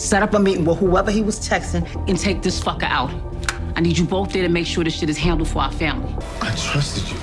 set up a meeting with whoever he was texting, and take this fucker out. I need you both there to make sure this shit is handled for our family. I trusted you.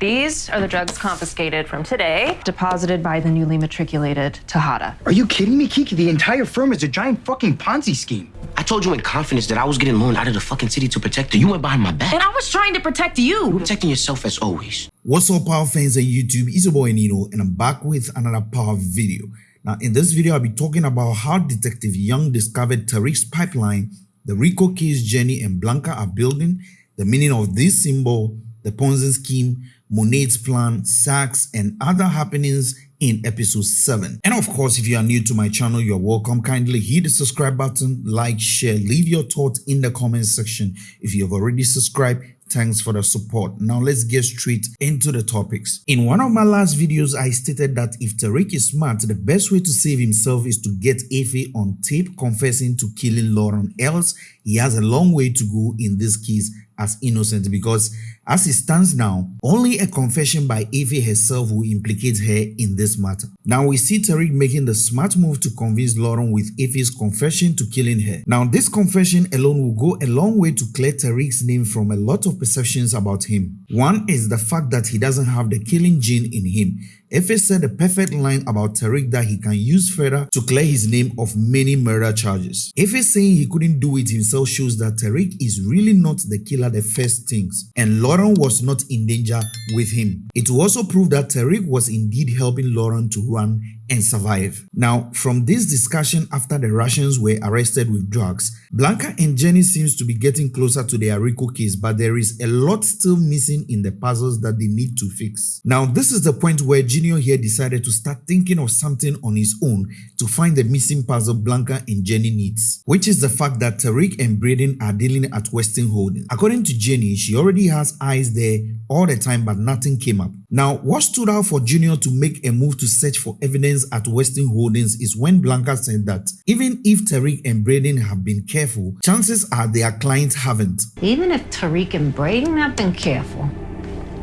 These are the drugs confiscated from today, deposited by the newly matriculated Tejada. Are you kidding me, Kiki? The entire firm is a giant fucking Ponzi scheme. I told you in confidence that I was getting loaned out of the fucking city to protect you. You went behind my back. And I was trying to protect you. You're protecting yourself as always. What's up, Power fans on YouTube? It's your boy Nino, and I'm back with another Power video. Now, in this video, I'll be talking about how Detective Young discovered Tariq's pipeline, the Rico case Jenny and Blanca are building, the meaning of this symbol, the Ponzi scheme, Monet's plan, Saxe, and other happenings in episode 7. And of course, if you are new to my channel, you're welcome. Kindly hit the subscribe button, like, share, leave your thoughts in the comment section. If you have already subscribed, thanks for the support. Now let's get straight into the topics. In one of my last videos, I stated that if Tariq is smart, the best way to save himself is to get Effie on tape confessing to killing Lauren, else he has a long way to go in this case as innocent because as it stands now, only a confession by Effie herself will implicate her in this matter. Now we see Tariq making the smart move to convince Lauren with Effie's confession to killing her. Now this confession alone will go a long way to clear Tariq's name from a lot of perceptions about him. One is the fact that he doesn't have the killing gene in him Effie said a perfect line about Tariq that he can use further to clear his name of many murder charges. Effie saying he couldn't do it himself shows that Tariq is really not the killer the first things and Lauren was not in danger with him. It also proved that Tariq was indeed helping Lauren to run and survive. Now, from this discussion after the Russians were arrested with drugs, Blanca and Jenny seems to be getting closer to their Rico case, but there is a lot still missing in the puzzles that they need to fix. Now, this is the point where Junior here decided to start thinking of something on his own to find the missing puzzle Blanca and Jenny needs, which is the fact that Tariq and Brayden are dealing at Weston Holding. According to Jenny, she already has eyes there all the time, but nothing came up. Now, what stood out for Junior to make a move to search for evidence at Weston Holdings is when Blanca said that even if Tariq and Brayden have been careful, chances are their clients haven't. Even if Tariq and Brayden have been careful,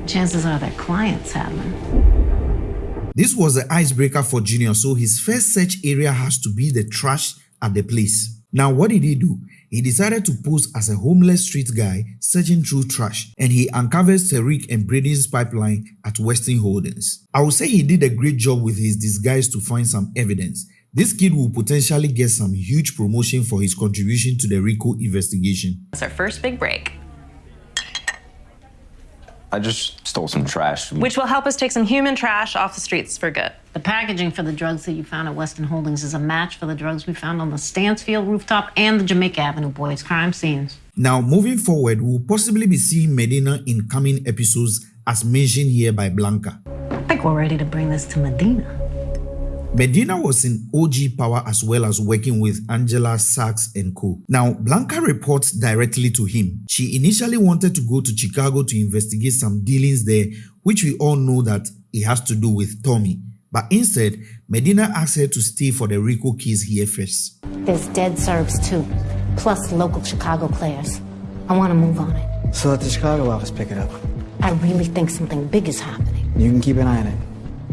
chances are their clients haven't. This was the icebreaker for Junior, so his first search area has to be the trash at the place. Now, what did he do? He decided to pose as a homeless street guy searching through trash and he uncovers Tariq and Brayden's pipeline at Weston Holdings. I would say he did a great job with his disguise to find some evidence. This kid will potentially get some huge promotion for his contribution to the RICO investigation. It's our first big break. I just stole some trash. Which will help us take some human trash off the streets for good. The packaging for the drugs that you found at Weston Holdings is a match for the drugs we found on the Stansfield rooftop and the Jamaica Avenue Boys crime scenes. Now, moving forward, we'll possibly be seeing Medina in coming episodes as mentioned here by Blanca. I think we're ready to bring this to Medina. Medina was in OG Power as well as working with Angela Saxe and co. Now, Blanca reports directly to him. She initially wanted to go to Chicago to investigate some dealings there, which we all know that it has to do with Tommy. But instead, Medina asked her to stay for the Rico case here first. There's dead Serbs too, plus local Chicago players. I want to move on it. So let the Chicago office pick it up. I really think something big is happening. You can keep an eye on it,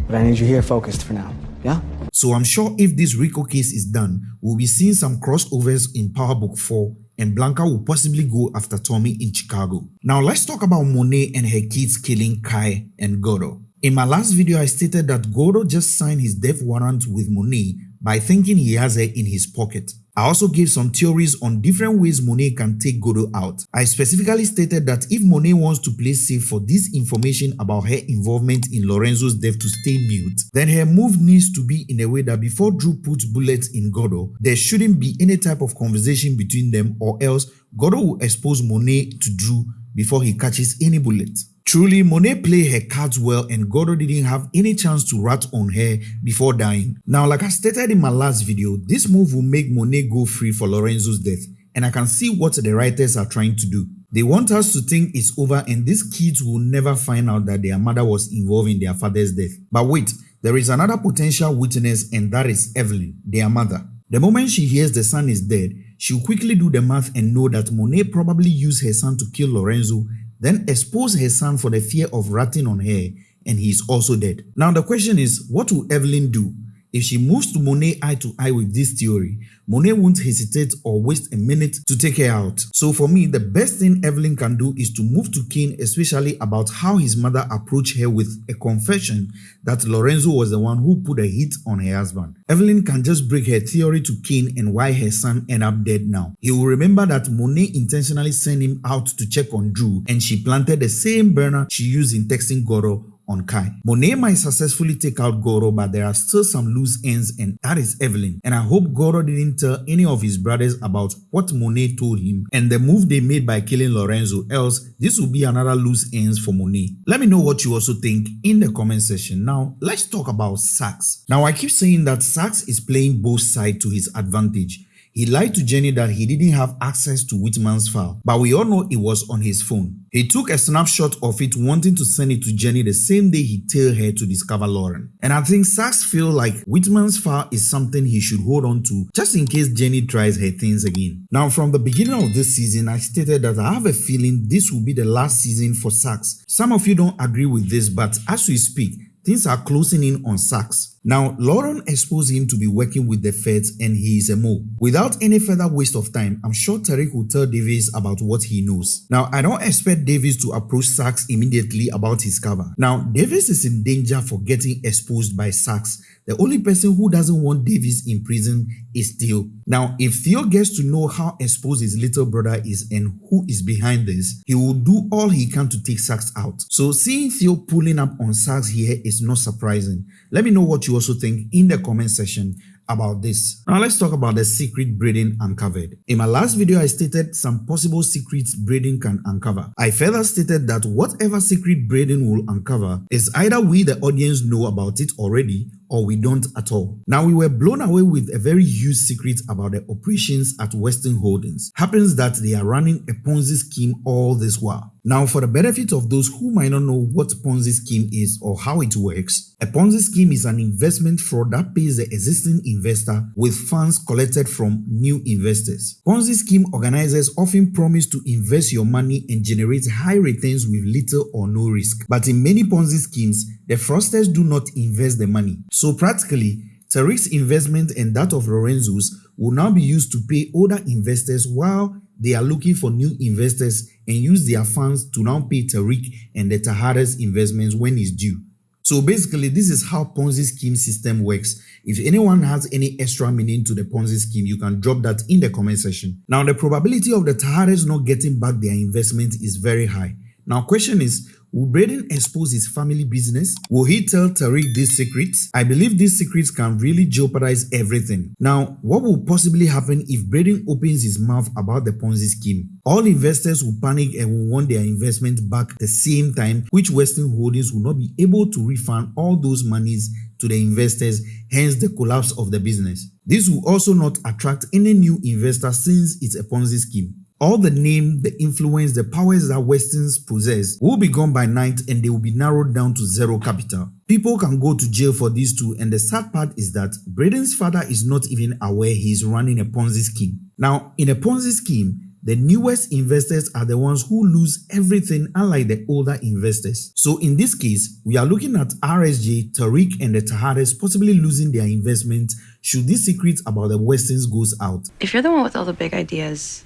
but I need you here focused for now. Yeah? So I'm sure if this Rico case is done, we'll be seeing some crossovers in Power Book 4 and Blanca will possibly go after Tommy in Chicago. Now let's talk about Monet and her kids killing Kai and Gordo. In my last video, I stated that Gordo just signed his death warrant with Monet by thinking he has her in his pocket. I also gave some theories on different ways Monet can take Gordo out. I specifically stated that if Monet wants to play safe for this information about her involvement in Lorenzo's death to stay mute, then her move needs to be in a way that before Drew puts bullets in Gordo, there shouldn't be any type of conversation between them or else Gordo will expose Monet to Drew before he catches any bullet. Truly, Monet played her cards well and Gordo didn't have any chance to rat on her before dying. Now, like I stated in my last video, this move will make Monet go free for Lorenzo's death and I can see what the writers are trying to do. They want us to think it's over and these kids will never find out that their mother was involved in their father's death. But wait, there is another potential witness and that is Evelyn, their mother. The moment she hears the son is dead, she'll quickly do the math and know that Monet probably used her son to kill Lorenzo then expose her son for the fear of ratting on her and he is also dead. Now the question is, what will Evelyn do? If she moves to Monet eye to eye with this theory, Monet won't hesitate or waste a minute to take her out. So for me, the best thing Evelyn can do is to move to King, especially about how his mother approached her with a confession that Lorenzo was the one who put a hit on her husband. Evelyn can just break her theory to King and why her son ended up dead now. He will remember that Monet intentionally sent him out to check on Drew and she planted the same burner she used in texting Gordo on Kai. Monet might successfully take out Gordo, but there are still some loose ends, and that is Evelyn. And I hope Gordo didn't tell any of his brothers about what Monet told him and the move they made by killing Lorenzo, else this will be another loose ends for Monet. Let me know what you also think in the comment section. Now, let's talk about Saxe. Now, I keep saying that Saxe is playing both sides to his advantage. He lied to Jenny that he didn't have access to Whitman's file, but we all know it was on his phone. He took a snapshot of it wanting to send it to Jenny the same day he tailed her to discover Lauren. And I think Saxe feel like Whitman's file is something he should hold on to just in case Jenny tries her things again. Now from the beginning of this season, I stated that I have a feeling this will be the last season for Saxe. Some of you don't agree with this, but as we speak, things are closing in on Saxe. Now, Lauren exposed him to be working with the feds and he is a mole. Without any further waste of time, I'm sure Tariq will tell Davis about what he knows. Now, I don't expect Davis to approach Saxe immediately about his cover. Now, Davis is in danger for getting exposed by Saxe. The only person who doesn't want Davis in prison is Theo. Now, if Theo gets to know how exposed his little brother is and who is behind this, he will do all he can to take Saxe out. So seeing Theo pulling up on Saxe here is not surprising. Let me know what you also think in the comment section about this. Now let's talk about the secret Brayden uncovered. In my last video, I stated some possible secrets Brayden can uncover. I further stated that whatever secret Brayden will uncover is either we the audience know about it already or we don't at all. Now we were blown away with a very huge secret about the operations at Weston Holdings. Happens that they are running a Ponzi scheme all this while. Now for the benefit of those who might not know what Ponzi scheme is or how it works, a Ponzi scheme is an investment fraud that pays the existing investor with funds collected from new investors. Ponzi scheme organizers often promise to invest your money and generate high returns with little or no risk. But in many Ponzi schemes, the fraudsters do not invest the money. So practically, Tariq's investment and that of Lorenzo's will now be used to pay older investors while they are looking for new investors and use their funds to now pay Tariq and the Tejada's investments when it's due. So basically, this is how Ponzi scheme system works. If anyone has any extra meaning to the Ponzi scheme, you can drop that in the comment section. Now, the probability of the Tejadas not getting back their investment is very high. Now, question is, Will Brayden expose his family business? Will he tell Tariq these secrets? I believe these secrets can really jeopardize everything. Now, what will possibly happen if Brayden opens his mouth about the Ponzi scheme? All investors will panic and will want their investment back at the same time, which Weston Holdings will not be able to refund all those monies to the investors, hence the collapse of the business. This will also not attract any new investors since it's a Ponzi scheme. All the name, the influence, the powers that Westons possess will be gone by night and they will be narrowed down to zero capital. People can go to jail for these two and the sad part is that Brayden's father is not even aware he is running a Ponzi scheme. Now, in a Ponzi scheme, the newest investors are the ones who lose everything unlike the older investors. So in this case, we are looking at RSJ, Tariq and the Tejadas possibly losing their investment should this secret about the Westons goes out. If you're the one with all the big ideas,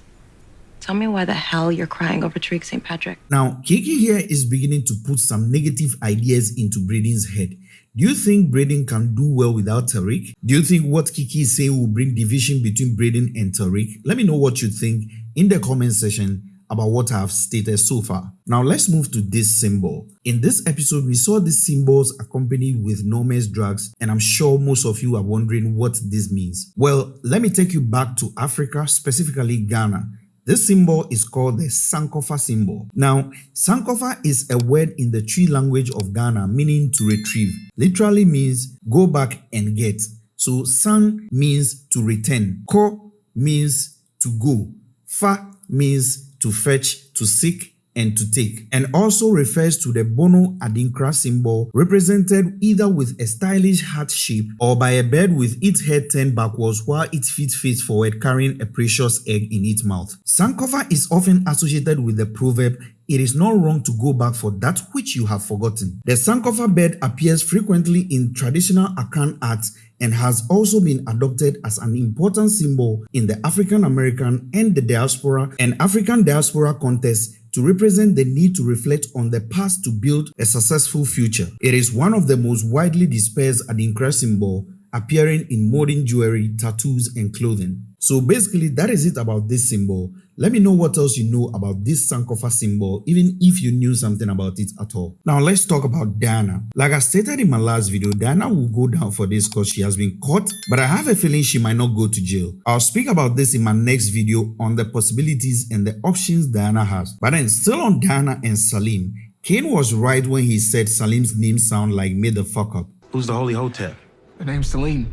Tell me why the hell you're crying over Tariq St. Patrick. Now, Kiki here is beginning to put some negative ideas into Brayden's head. Do you think Brayden can do well without Tariq? Do you think what Kiki is saying will bring division between Brayden and Tariq? Let me know what you think in the comment section about what I've stated so far. Now let's move to this symbol. In this episode, we saw these symbols accompanied with Noma's drugs and I'm sure most of you are wondering what this means. Well, let me take you back to Africa, specifically Ghana. This symbol is called the Sankofa symbol. Now, Sankofa is a word in the Twi language of Ghana meaning to retrieve. Literally means go back and get. So San means to return. Ko means to go. Fa means to fetch, to seek, and to take, and also refers to the Bono Adinkra symbol represented either with a stylish heart shape or by a bird with its head turned backwards while its feet face forward carrying a precious egg in its mouth. Sankofa is often associated with the proverb it is not wrong to go back for that which you have forgotten. The Sankofa bird appears frequently in traditional Akan art and has also been adopted as an important symbol in the African American and the diaspora and African diaspora context to represent the need to reflect on the past to build a successful future. It is one of the most widely dispersed Adinkra symbol appearing in modern jewelry, tattoos, and clothing. So basically, that is it about this symbol. Let me know what else you know about this Sankofa symbol, even if you knew something about it at all. Now let's talk about Diana. Like I stated in my last video, Diana will go down for this because she has been caught, but I have a feeling she might not go to jail. I'll speak about this in my next video on the possibilities and the options Diana has. But then still on Diana and Salim, Kane was right when he said Salim's name sound like made the fuck up. Who's the Holy Hotep? The name's Salim.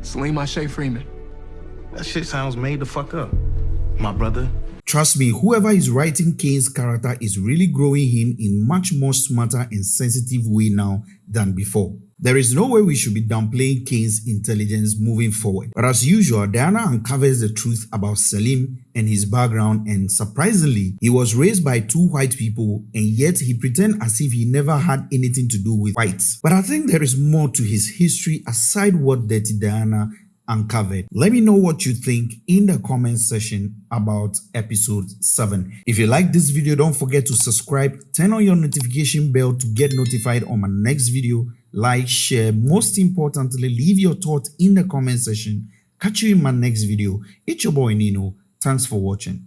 Salim Ashe Freeman. That shit sounds made the fuck up. My brother. Trust me, whoever is writing Kane's character is really growing him in much more smarter and sensitive way now than before. There is no way we should be downplaying Kane's intelligence moving forward. But as usual, Diana uncovers the truth about Salim and his background and surprisingly, he was raised by two white people and yet he pretends as if he never had anything to do with whites. But I think there is more to his history aside what Dirty Diana uncovered. Let me know what you think in the comment section about episode 7. If you like this video, don't forget to subscribe, turn on your notification bell to get notified on my next video, like, share, most importantly, leave your thoughts in the comment section. Catch you in my next video. It's your boy Nino. Thanks for watching.